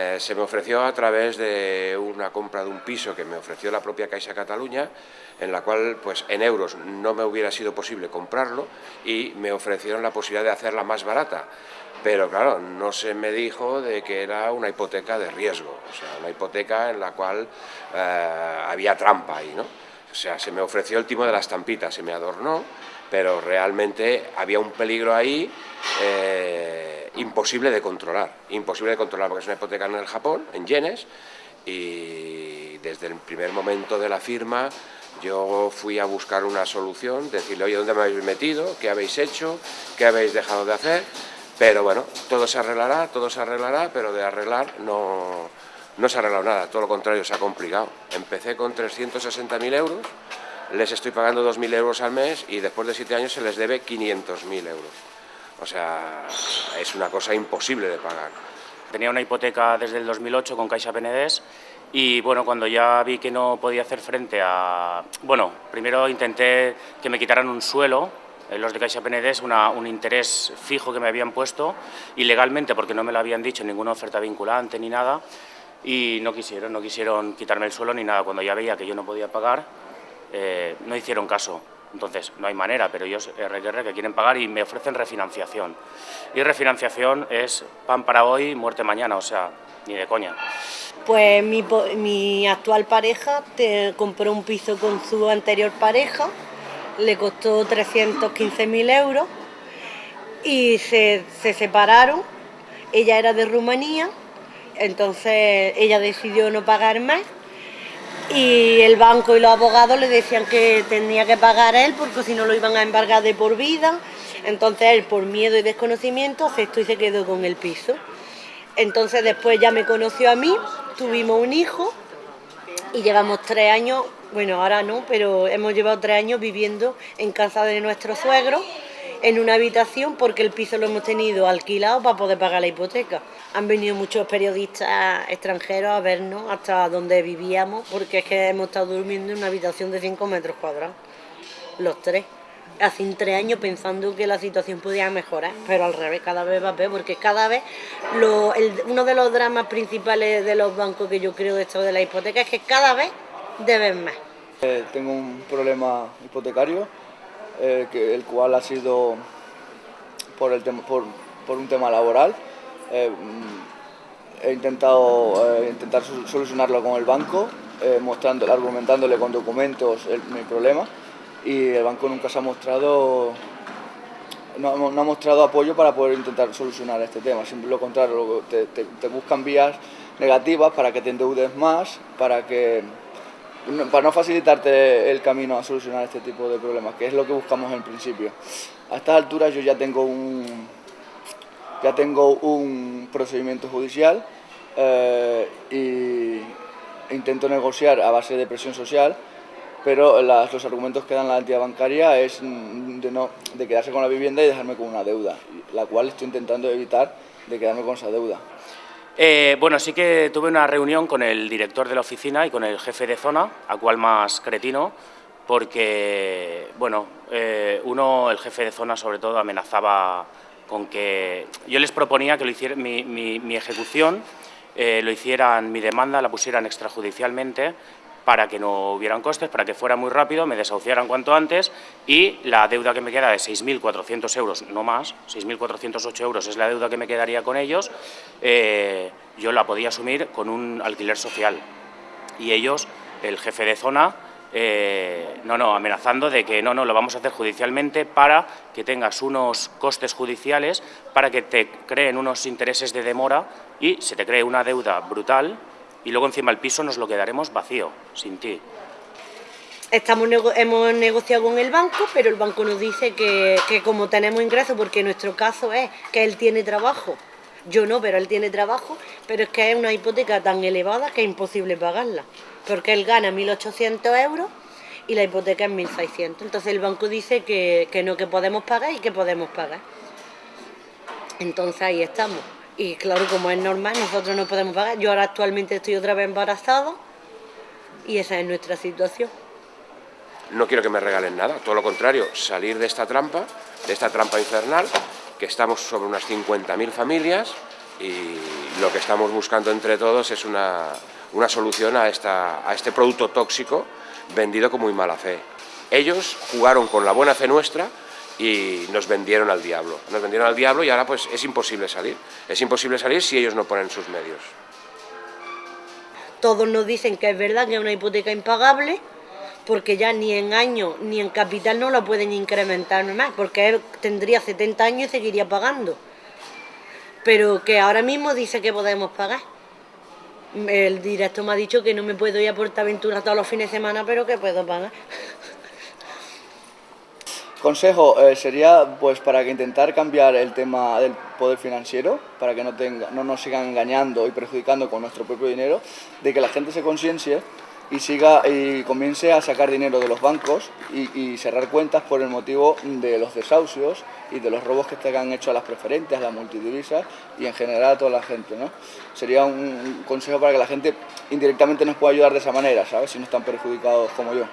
Eh, se me ofreció a través de una compra de un piso que me ofreció la propia Caixa Cataluña, en la cual pues en euros no me hubiera sido posible comprarlo y me ofrecieron la posibilidad de hacerla más barata. Pero claro, no se me dijo de que era una hipoteca de riesgo, o sea, una hipoteca en la cual eh, había trampa ahí, ¿no? O sea, se me ofreció el timo de la estampita, se me adornó, pero realmente había un peligro ahí eh, imposible de controlar, imposible de controlar, porque es una hipoteca en el Japón, en yenes, y desde el primer momento de la firma yo fui a buscar una solución, decirle, oye, ¿dónde me habéis metido? ¿Qué habéis hecho? ¿Qué habéis dejado de hacer? Pero bueno, todo se arreglará, todo se arreglará, pero de arreglar no, no se ha arreglado nada, todo lo contrario, se ha complicado. Empecé con 360.000 euros, les estoy pagando 2.000 euros al mes y después de siete años se les debe 500.000 euros. O sea, es una cosa imposible de pagar. Tenía una hipoteca desde el 2008 con Caixa Penedés y bueno, cuando ya vi que no podía hacer frente a... Bueno, primero intenté que me quitaran un suelo los de Caixa Penedés una, un interés fijo que me habían puesto ilegalmente porque no me lo habían dicho, ninguna oferta vinculante ni nada y no quisieron, no quisieron quitarme el suelo ni nada. Cuando ya veía que yo no podía pagar, eh, no hicieron caso. Entonces, no hay manera, pero ellos, RQR, que quieren pagar y me ofrecen refinanciación. Y refinanciación es pan para hoy, muerte mañana, o sea, ni de coña. Pues mi, mi actual pareja compró un piso con su anterior pareja le costó 315.000 euros y se, separaron. Ella era de Rumanía, entonces ella decidió no pagar más y el banco y los abogados le decían que tenía que pagar él porque si no lo iban a embargar de por vida. Entonces él, por miedo y desconocimiento, aceptó y se quedó con el piso. Entonces después ya me conoció a mí, tuvimos un hijo y llevamos tres años bueno, ahora no, pero hemos llevado tres años viviendo en casa de nuestro suegro, en una habitación, porque el piso lo hemos tenido alquilado para poder pagar la hipoteca. Han venido muchos periodistas extranjeros a vernos hasta donde vivíamos, porque es que hemos estado durmiendo en una habitación de 5 metros cuadrados, los tres. Hace tres años pensando que la situación podía mejorar, pero al revés, cada vez va peor, porque cada vez uno de los dramas principales de los bancos que yo creo de esto de la hipoteca es que cada vez deben más. Eh, tengo un problema hipotecario, eh, que, el cual ha sido por, el por, por, un tema laboral. Eh, he intentado intentar solucionarlo con el banco, mostrando, argumentándole con documentos mi problema y el banco nunca se ha mostrado no, ha mostrado apoyo para poder intentar solucionar este tema, siempre lo contrario, te, te buscan vías negativas para que te endeudes más, para que para no facilitarte el camino a solucionar este tipo de problemas, que es lo que buscamos en principio. A estas alturas yo ya tengo un, ya tengo un procedimiento judicial eh, y intento negociar a base de presión social, pero los argumentos que dan la entidad bancaria es de, no, de quedarse con la vivienda y dejarme con una deuda, la cual estoy intentando evitar de quedarme con esa deuda. Eh, bueno, sí que tuve una reunión con el director de la oficina y con el jefe de zona, a cual más cretino, porque, bueno, eh, uno, el jefe de zona sobre todo, amenazaba con que... Yo les proponía que lo hiciera, mi, ejecución eh, lo hicieran, mi demanda la pusieran extrajudicialmente para que no hubieran costes, para que fuera muy rápido, me desahuciaran cuanto antes y la deuda que me queda de 6.400 euros, no más, 6.408 euros es la deuda que me quedaría con ellos, eh, yo la podía asumir con un alquiler social. Y ellos, el jefe de zona, eh, no, no, amenazando de que no, no, lo vamos a hacer judicialmente para que tengas unos costes judiciales, para que te creen unos intereses de demora y se te cree una deuda brutal y luego encima el piso nos lo quedaremos vacío, sin ti. Estamos hemos negociado con el banco, pero el banco nos dice que, como tenemos ingresos, porque nuestro caso es que él tiene trabajo, yo no, pero él tiene trabajo, pero es que es una hipoteca tan elevada que es imposible pagarla, porque él gana 1.800 euros y la hipoteca es 1.600. Entonces el banco dice que, que no, que podemos pagar y que podemos pagar. Entonces ahí estamos. Y claro, como es normal, nosotros no podemos pagar. Yo ahora actualmente estoy otra vez embarazado y esa es nuestra situación. No quiero que me regalen nada, todo lo contrario, salir de esta trampa, de esta trampa infernal, que estamos sobre unas 50.000 familias, y lo que estamos buscando entre todos es una, solución a, esta, a este producto tóxico vendido con muy mala fe. Ellos jugaron con la buena fe nuestra y nos vendieron al diablo. Nos vendieron al diablo y ahora pues es imposible salir. Es imposible salir si ellos no ponen sus medios. Todos nos dicen que es verdad que es una hipoteca impagable, porque ya ni en año ni en capital no la pueden incrementar más, porque él tendría 70 años y seguiría pagando. Pero que ahora mismo dice que podemos pagar. El directo me ha dicho que no me puedo ir a Portaventura todos los fines de semana, pero que puedo pagar. Consejo eh, sería pues para que intentar cambiar el tema del poder financiero, para que no, tenga, no nos sigan engañando y perjudicando con nuestro propio dinero, de que la gente se conciencie y siga y comience a sacar dinero de los bancos y, cerrar cuentas por el motivo de los desahucios y de los robos que se han hecho a las preferentes, a las multidivisas y en general a toda la gente. ¿no? Sería un consejo para que la gente indirectamente nos pueda ayudar de esa manera, ¿sabes? Si no están perjudicados como yo.